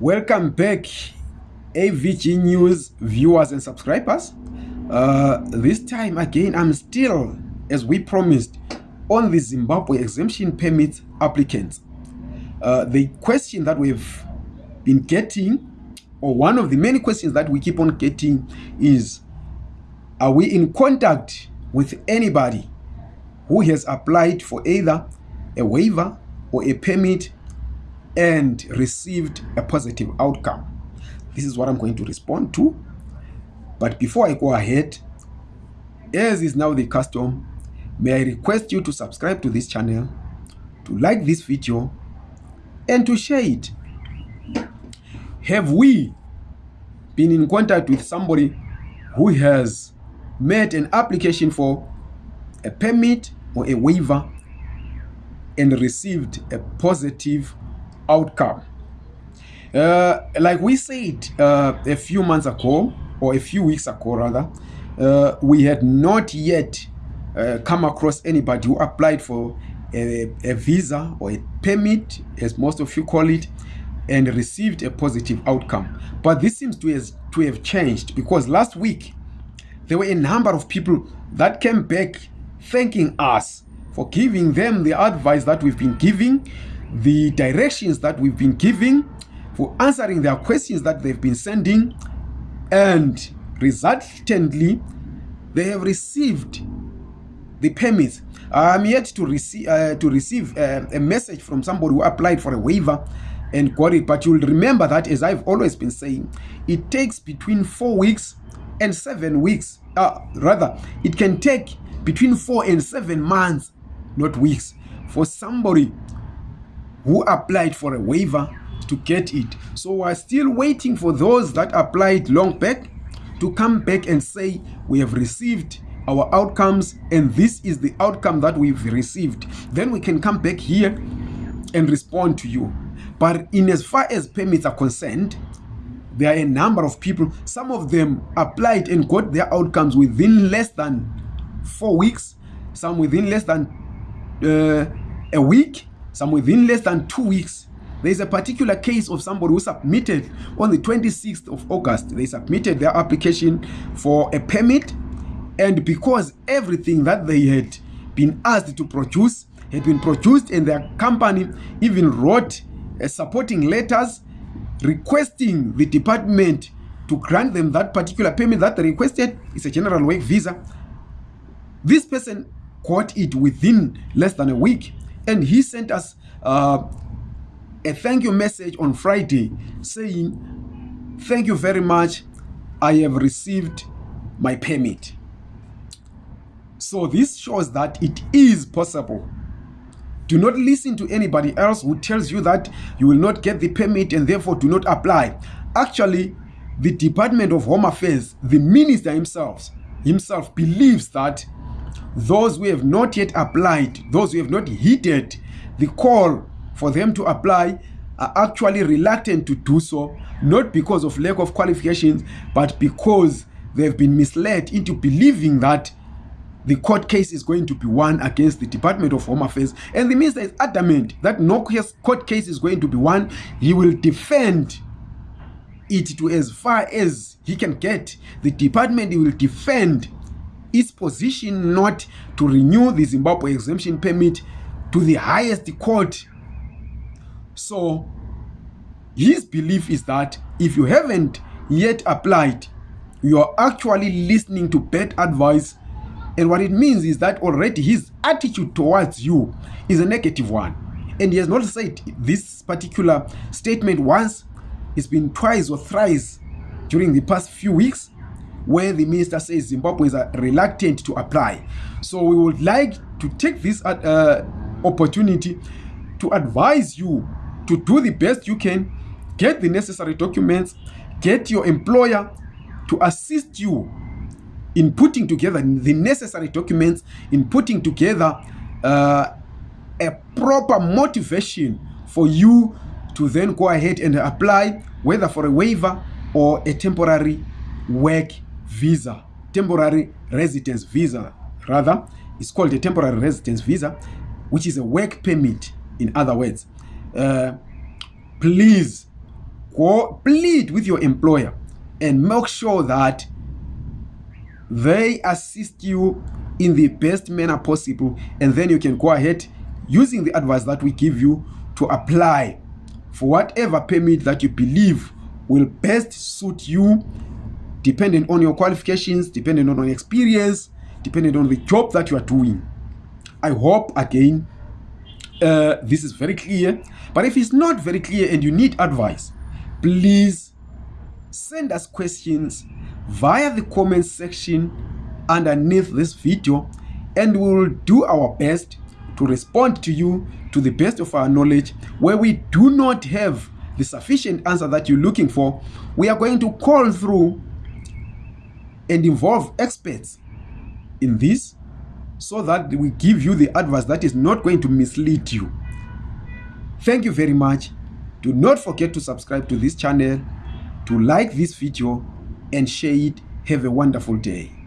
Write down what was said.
Welcome back, AVG News viewers and subscribers. Uh, this time again, I'm still, as we promised, on the Zimbabwe exemption permit applicants. Uh, the question that we've been getting, or one of the many questions that we keep on getting, is Are we in contact with anybody who has applied for either a waiver or a permit and received a positive outcome? This is what I'm going to respond to. But before I go ahead, as is now the custom, may I request you to subscribe to this channel, to like this video, and to share it. Have we been in contact with somebody who has made an application for a permit or a waiver and received a positive outcome? Uh, like we said uh, a few months ago, or a few weeks ago rather, uh, we had not yet uh, come across anybody who applied for a, a visa or a permit, as most of you call it, and received a positive outcome. But this seems to, has, to have changed because last week there were a number of people that came back thanking us for giving them the advice that we've been giving, the directions that we've been giving, for answering their questions that they've been sending, and resultantly, they have received the permits. I'm yet to receive uh, to receive uh, a message from somebody who applied for a waiver and got it. But you'll remember that, as I've always been saying, it takes between four weeks and seven weeks. Uh, rather, it can take between four and seven months, not weeks, for somebody who applied for a waiver to get it. So we're still waiting for those that applied long back to come back and say we have received our outcomes and this is the outcome that we've received. Then we can come back here and respond to you. But in as far as permits are concerned, there are a number of people. Some of them applied and got their outcomes within less than four weeks, some within less than uh, a week, some within less than two weeks. There is a particular case of somebody who submitted on the 26th of August. They submitted their application for a permit, and because everything that they had been asked to produce had been produced, and their company even wrote uh, supporting letters requesting the department to grant them that particular permit that they requested. It's a general work visa. This person got it within less than a week, and he sent us uh, a thank you message on Friday saying, Thank you very much. I have received my permit. So this shows that it is possible. Do not listen to anybody else who tells you that you will not get the permit and therefore do not apply. Actually, the Department of Home Affairs, the minister himself, himself believes that those who have not yet applied, those who have not heeded the call for them to apply are actually reluctant to do so, not because of lack of qualifications, but because they've been misled into believing that the court case is going to be won against the Department of Home Affairs. And the minister is adamant that no court case is going to be won. He will defend it to as far as he can get. The department will defend its position not to renew the Zimbabwe exemption permit to the highest court so his belief is that if you haven't yet applied, you are actually listening to bad advice. And what it means is that already his attitude towards you is a negative one. And he has not said this particular statement once, it's been twice or thrice during the past few weeks where the minister says Zimbabweans are reluctant to apply. So we would like to take this uh, opportunity to advise you to do the best you can, get the necessary documents, get your employer to assist you in putting together the necessary documents, in putting together uh, a proper motivation for you to then go ahead and apply, whether for a waiver or a temporary work visa, temporary residence visa, rather. It's called a temporary residence visa, which is a work permit, in other words. Uh, please go plead with your employer and make sure that they assist you in the best manner possible and then you can go ahead using the advice that we give you to apply for whatever permit that you believe will best suit you depending on your qualifications depending on your experience depending on the job that you are doing. I hope again uh, this is very clear. But if it's not very clear and you need advice please send us questions via the comment section underneath this video and we will do our best to respond to you to the best of our knowledge. Where we do not have the sufficient answer that you're looking for we are going to call through and involve experts in this so that we give you the advice that is not going to mislead you. Thank you very much. Do not forget to subscribe to this channel to like this video and share it. Have a wonderful day